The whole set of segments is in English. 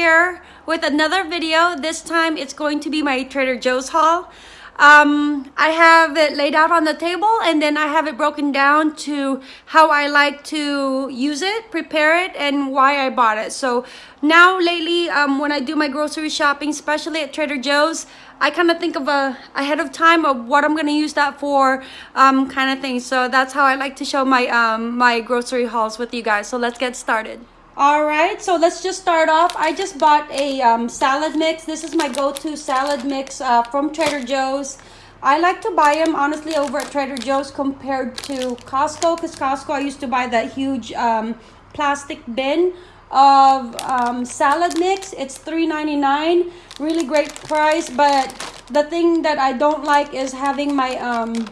here with another video. This time it's going to be my Trader Joe's haul. Um, I have it laid out on the table and then I have it broken down to how I like to use it, prepare it, and why I bought it. So now lately, um, when I do my grocery shopping, especially at Trader Joe's, I kind of think of a ahead of time of what I'm gonna use that for, um, kind of thing. So that's how I like to show my um, my grocery hauls with you guys. So let's get started. All right, so let's just start off. I just bought a um, salad mix. This is my go-to salad mix uh, from Trader Joe's. I like to buy them, honestly, over at Trader Joe's compared to Costco. Because Costco, I used to buy that huge um, plastic bin of um, salad mix. It's $3.99. Really great price. But the thing that I don't like is having my um,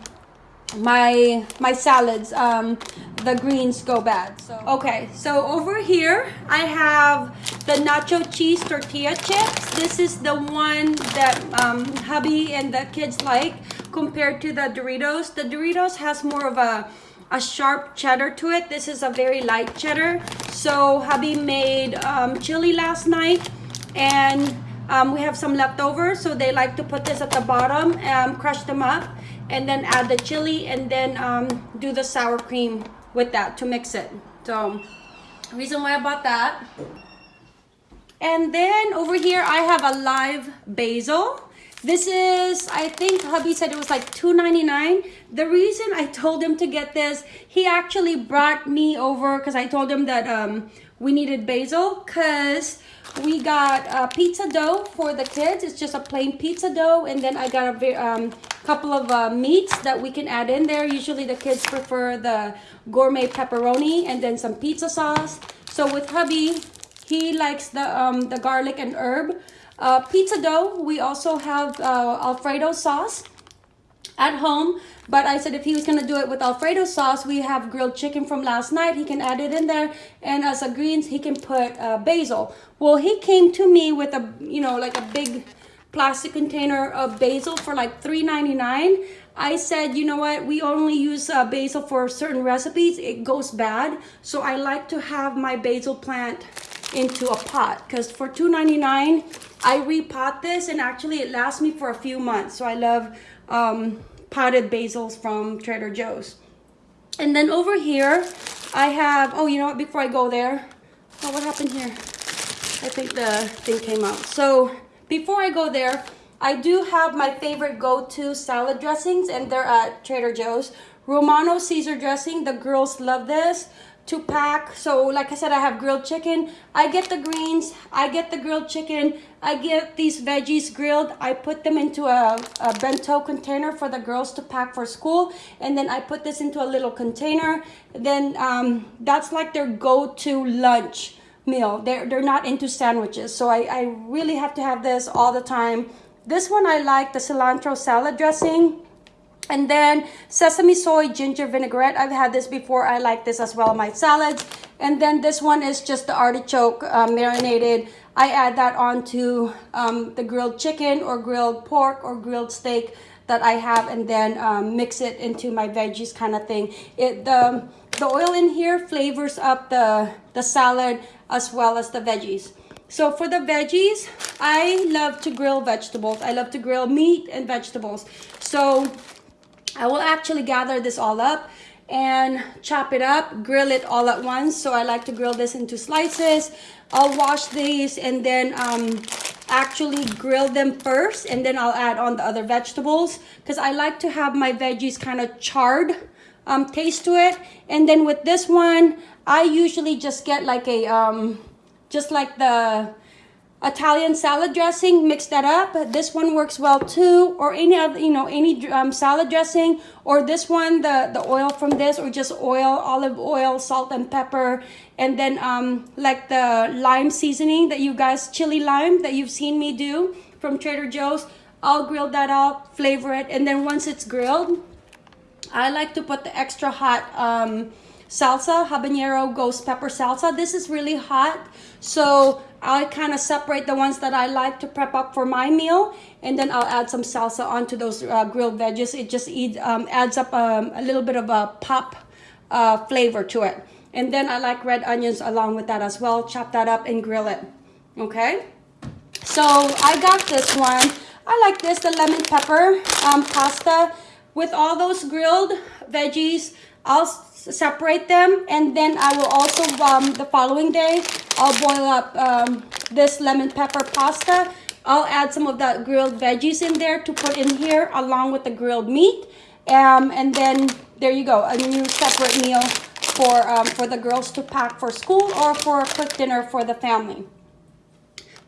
my my salads um the greens go bad so. Okay so over here i have the nacho cheese tortilla chips. This is the one that um hubby and the kids like compared to the doritos. The doritos has more of a a sharp cheddar to it. This is a very light cheddar. So hubby made um, chili last night and um, we have some leftovers so they like to put this at the bottom and um, crush them up and then add the chili and then um, do the sour cream with that to mix it. So reason why I bought that. And then over here I have a live basil. This is, I think hubby said it was like $2.99. The reason I told him to get this, he actually brought me over because I told him that um, we needed basil because we got a pizza dough for the kids. It's just a plain pizza dough. And then I got a um, couple of uh, meats that we can add in there. Usually the kids prefer the gourmet pepperoni and then some pizza sauce. So with hubby, he likes the, um, the garlic and herb. Uh, pizza dough, we also have uh, Alfredo sauce at home. But I said if he was going to do it with Alfredo sauce, we have grilled chicken from last night. He can add it in there. And as a greens, he can put uh, basil. Well, he came to me with a, you know, like a big plastic container of basil for like $3.99. I said, you know what, we only use uh, basil for certain recipes. It goes bad. So I like to have my basil plant into a pot because for $2.99, I repot this and actually it lasts me for a few months. So I love um, potted basils from Trader Joe's. And then over here, I have, oh, you know what, before I go there, oh, what happened here? I think the thing came out. So before I go there, I do have my favorite go-to salad dressings and they're at Trader Joe's. Romano Caesar dressing, the girls love this to pack. So like I said, I have grilled chicken. I get the greens, I get the grilled chicken, I get these veggies grilled. I put them into a, a bento container for the girls to pack for school. And then I put this into a little container. Then um, that's like their go-to lunch meal. They're, they're not into sandwiches. So I, I really have to have this all the time. This one I like, the cilantro salad dressing. And then sesame soy ginger vinaigrette. I've had this before. I like this as well, my salads. And then this one is just the artichoke uh, marinated. I add that onto um, the grilled chicken or grilled pork or grilled steak that I have and then um, mix it into my veggies kind of thing. It the, the oil in here flavors up the, the salad as well as the veggies. So for the veggies, I love to grill vegetables. I love to grill meat and vegetables. So I will actually gather this all up and chop it up, grill it all at once. So I like to grill this into slices. I'll wash these and then um, actually grill them first and then I'll add on the other vegetables because I like to have my veggies kind of charred um, taste to it. And then with this one, I usually just get like a, um, just like the Italian salad dressing, mix that up. This one works well too, or any other, you know, any um, salad dressing, or this one, the, the oil from this, or just oil, olive oil, salt and pepper, and then um, like the lime seasoning that you guys, chili lime that you've seen me do from Trader Joe's. I'll grill that out, flavor it, and then once it's grilled, I like to put the extra hot um, salsa, habanero ghost pepper salsa. This is really hot, so I kind of separate the ones that I like to prep up for my meal, and then I'll add some salsa onto those uh, grilled veggies. It just eat, um, adds up um, a little bit of a pop uh, flavor to it. And then I like red onions along with that as well. Chop that up and grill it. Okay. So I got this one. I like this, the lemon pepper um, pasta with all those grilled veggies. I'll separate them and then I will also, um, the following day, I'll boil up um, this lemon pepper pasta. I'll add some of that grilled veggies in there to put in here along with the grilled meat. Um, and then there you go, a new separate meal for, um, for the girls to pack for school or for a quick dinner for the family.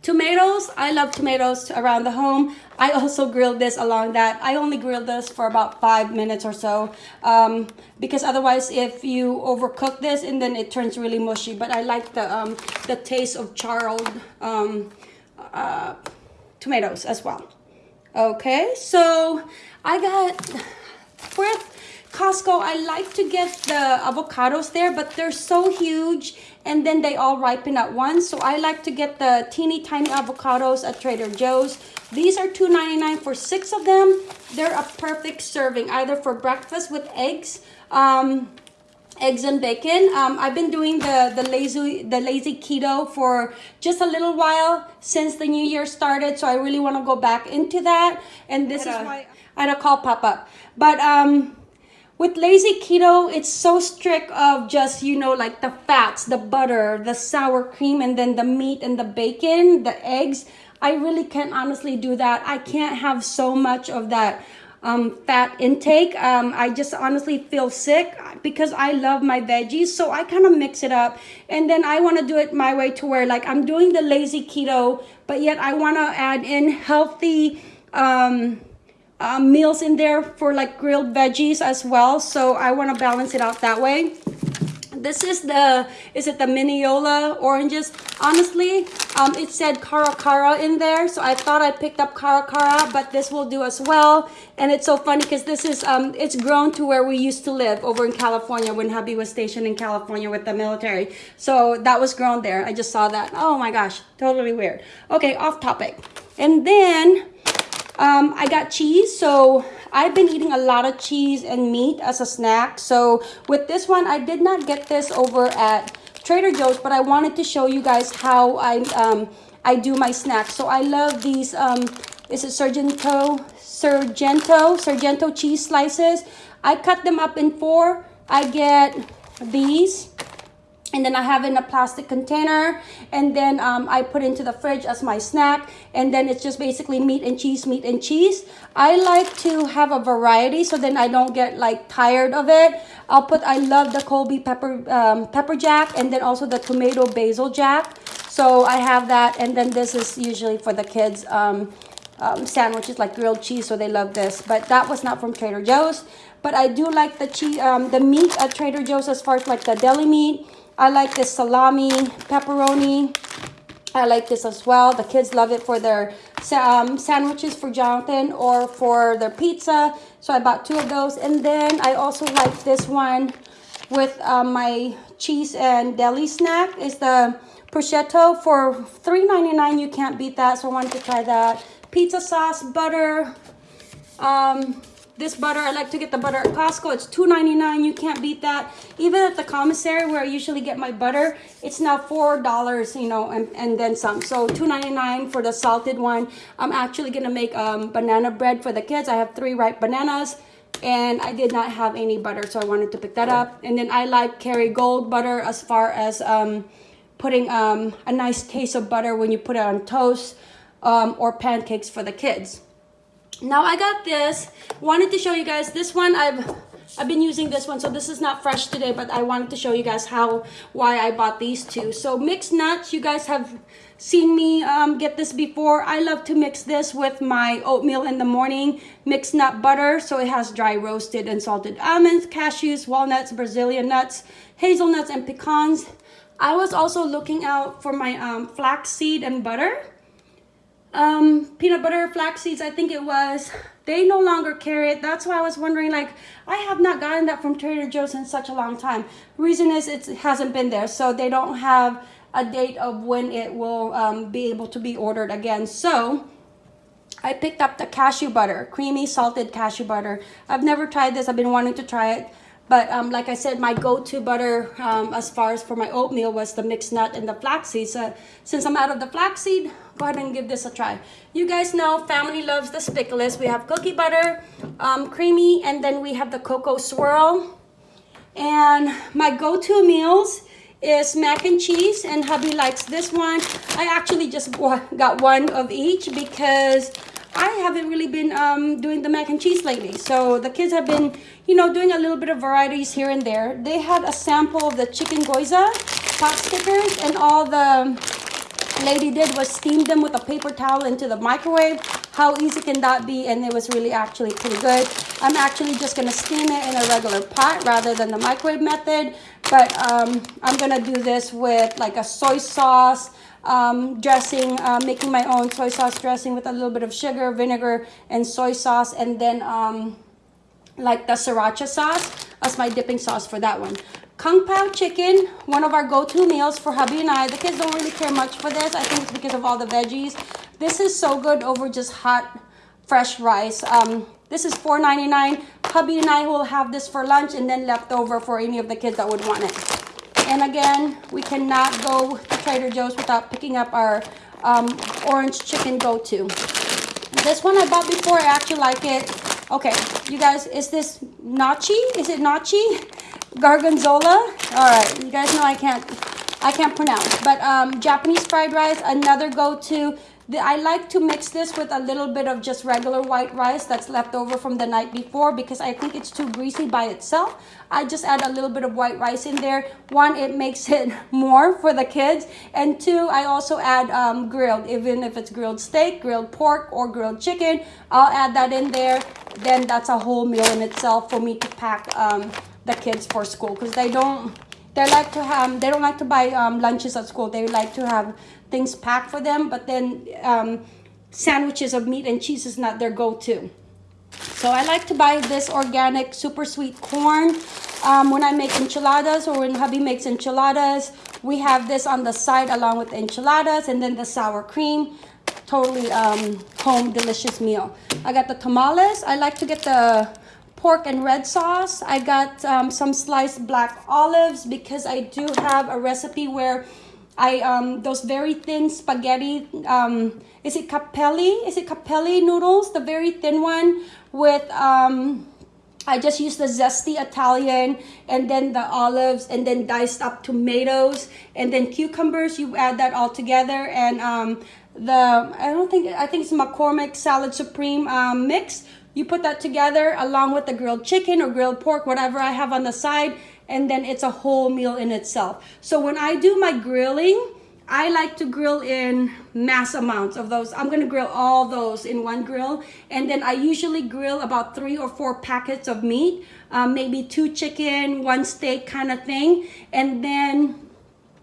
Tomatoes, I love tomatoes around the home. I also grilled this along that. I only grilled this for about five minutes or so um, because otherwise if you overcook this and then it turns really mushy. But I like the, um, the taste of charred um, uh, tomatoes as well. Okay, so I got with Costco, I like to get the avocados there, but they're so huge and then they all ripen at once. So I like to get the teeny tiny avocados at Trader Joe's. These are $2.99 for six of them. They're a perfect serving, either for breakfast with eggs, um, eggs and bacon. Um, I've been doing the, the, lazy, the lazy keto for just a little while since the new year started. So I really want to go back into that. And this is why I had a call pop up. But um, with lazy keto, it's so strict of just, you know, like the fats, the butter, the sour cream, and then the meat and the bacon, the eggs. I really can't honestly do that. I can't have so much of that um, fat intake. Um, I just honestly feel sick because I love my veggies. So I kind of mix it up. And then I want to do it my way to where like I'm doing the lazy keto, but yet I want to add in healthy, um, uh, meals in there for like grilled veggies as well. So I want to balance it out that way. This is the, is it the Minneola oranges? Honestly, um, it said Cara Cara in there. So I thought I picked up Cara Cara, but this will do as well. And it's so funny because this is, um, it's grown to where we used to live over in California when hubby was stationed in California with the military. So that was grown there. I just saw that. Oh my gosh, totally weird. Okay, off topic. And then um, I got cheese, so I've been eating a lot of cheese and meat as a snack. So with this one, I did not get this over at Trader Joe's, but I wanted to show you guys how I um, I do my snacks. So I love these, um, is it Sargento, Sargento, Sargento cheese slices. I cut them up in four. I get these and then I have it in a plastic container and then um, I put into the fridge as my snack and then it's just basically meat and cheese meat and cheese. I like to have a variety so then I don't get like tired of it. I'll put I love the Colby pepper um, pepper jack and then also the tomato basil jack. So I have that and then this is usually for the kids um, um, sandwiches like grilled cheese so they love this. But that was not from Trader Joe's. But I do like the cheese um, the meat at Trader Joe's as far as like the deli meat I like this salami, pepperoni. I like this as well. The kids love it for their um, sandwiches for Jonathan or for their pizza. So I bought two of those. And then I also like this one with um, my cheese and deli snack. is the prosciutto for $3.99. You can't beat that. So I wanted to try that. Pizza sauce, butter, um, this butter, I like to get the butter at Costco. It's $2.99. You can't beat that. Even at the commissary where I usually get my butter, it's now $4, you know, and, and then some. So $2.99 for the salted one. I'm actually going to make um, banana bread for the kids. I have three ripe bananas and I did not have any butter, so I wanted to pick that up. And then I like Kerrygold butter as far as um, putting um, a nice taste of butter when you put it on toast um, or pancakes for the kids. Now I got this. Wanted to show you guys this one. I've I've been using this one, so this is not fresh today, but I wanted to show you guys how why I bought these two. So mixed nuts, you guys have seen me um, get this before. I love to mix this with my oatmeal in the morning. Mixed nut butter, so it has dry roasted and salted almonds, cashews, walnuts, Brazilian nuts, hazelnuts, and pecans. I was also looking out for my um, flaxseed and butter um, peanut butter flax seeds, I think it was. They no longer carry it. That's why I was wondering, like, I have not gotten that from Trader Joe's in such a long time. Reason is it hasn't been there, so they don't have a date of when it will um, be able to be ordered again. So I picked up the cashew butter, creamy salted cashew butter. I've never tried this. I've been wanting to try it. But um, like I said, my go-to butter um, as far as for my oatmeal was the mixed nut and the flaxseed. So since I'm out of the flaxseed, go ahead and give this a try. You guys know family loves the spickless. We have cookie butter, um, creamy, and then we have the cocoa swirl. And my go-to meals is mac and cheese and hubby likes this one. I actually just got one of each because I haven't really been um, doing the mac and cheese lately. So the kids have been, you know, doing a little bit of varieties here and there. They had a sample of the chicken gyoza pot stickers and all the lady did was steam them with a paper towel into the microwave. How easy can that be? And it was really actually pretty good. I'm actually just gonna steam it in a regular pot rather than the microwave method. But um, I'm gonna do this with like a soy sauce, um, dressing, uh, making my own soy sauce dressing with a little bit of sugar, vinegar, and soy sauce, and then um, like the sriracha sauce as my dipping sauce for that one. Kung Pao chicken, one of our go-to meals for hubby and I. The kids don't really care much for this. I think it's because of all the veggies. This is so good over just hot, fresh rice. Um, this is $4.99. Hubby and I will have this for lunch and then leftover for any of the kids that would want it. And again, we cannot go to Trader Joe's without picking up our um, orange chicken go-to. This one I bought before, I actually like it. Okay, you guys, is this nachi? Is it nachi? Gargonzola? All right, you guys know I can't, I can't pronounce. But um, Japanese fried rice, another go-to. I like to mix this with a little bit of just regular white rice that's left over from the night before because I think it's too greasy by itself. I just add a little bit of white rice in there. One, it makes it more for the kids. And two, I also add um, grilled, even if it's grilled steak, grilled pork, or grilled chicken. I'll add that in there. Then that's a whole meal in itself for me to pack um, the kids for school because they don't they like to have they don't like to buy um, lunches at school they like to have things packed for them, but then um, sandwiches of meat and cheese is not their go-to. So I like to buy this organic super sweet corn um, when I make enchiladas or when hubby makes enchiladas. We have this on the side along with enchiladas and then the sour cream. Totally um, home delicious meal. I got the tamales. I like to get the pork and red sauce. I got um, some sliced black olives because I do have a recipe where I um those very thin spaghetti um is it capelli? Is it capelli noodles? The very thin one with um I just use the zesty Italian and then the olives and then diced up tomatoes and then cucumbers. You add that all together and um the I don't think I think it's McCormick salad supreme um, mix you put that together along with the grilled chicken or grilled pork whatever I have on the side and then it's a whole meal in itself. So when I do my grilling, I like to grill in mass amounts of those. I'm gonna grill all those in one grill. And then I usually grill about three or four packets of meat, um, maybe two chicken, one steak kind of thing. And then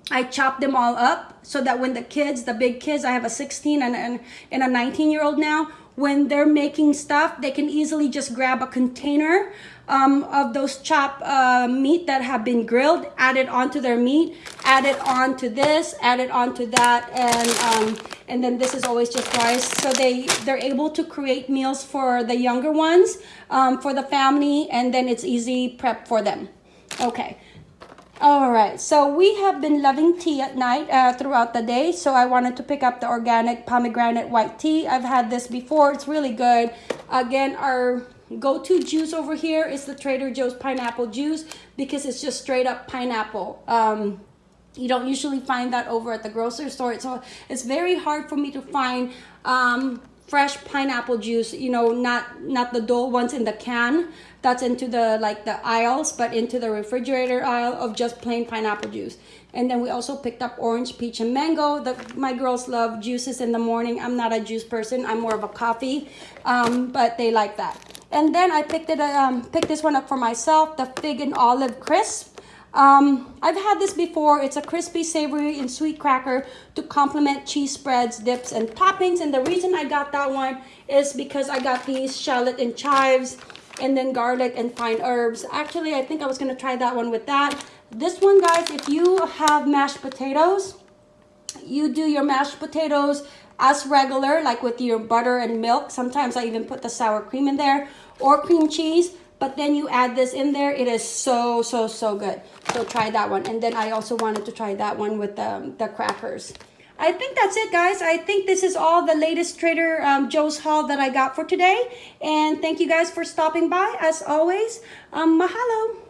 I chop them all up so that when the kids, the big kids, I have a 16 and, and, and a 19 year old now, when they're making stuff, they can easily just grab a container um, of those chopped uh, meat that have been grilled, add it onto their meat, add it onto this, add it onto that, and um, and then this is always just rice. So they they're able to create meals for the younger ones, um, for the family, and then it's easy prep for them. Okay. All right, so we have been loving tea at night uh, throughout the day. So I wanted to pick up the organic pomegranate white tea. I've had this before. It's really good. Again, our go-to juice over here is the Trader Joe's pineapple juice because it's just straight up pineapple. Um, you don't usually find that over at the grocery store. So it's very hard for me to find um, fresh pineapple juice, you know, not not the dull ones in the can that's into the like the aisles, but into the refrigerator aisle of just plain pineapple juice. And then we also picked up orange, peach, and mango. The, my girls love juices in the morning. I'm not a juice person. I'm more of a coffee, um, but they like that. And then I picked it, um, picked this one up for myself, the fig and olive crisp. Um, I've had this before. It's a crispy, savory, and sweet cracker to complement cheese spreads, dips, and toppings. And the reason I got that one is because I got these shallot and chives and then garlic and fine herbs. Actually, I think I was going to try that one with that. This one, guys, if you have mashed potatoes, you do your mashed potatoes as regular, like with your butter and milk. Sometimes I even put the sour cream in there or cream cheese. but then you add this in there. It is so, so, so good. So try that one. And then I also wanted to try that one with the, the crackers. I think that's it, guys. I think this is all the latest Trader um, Joe's haul that I got for today. And thank you guys for stopping by. As always, um, mahalo.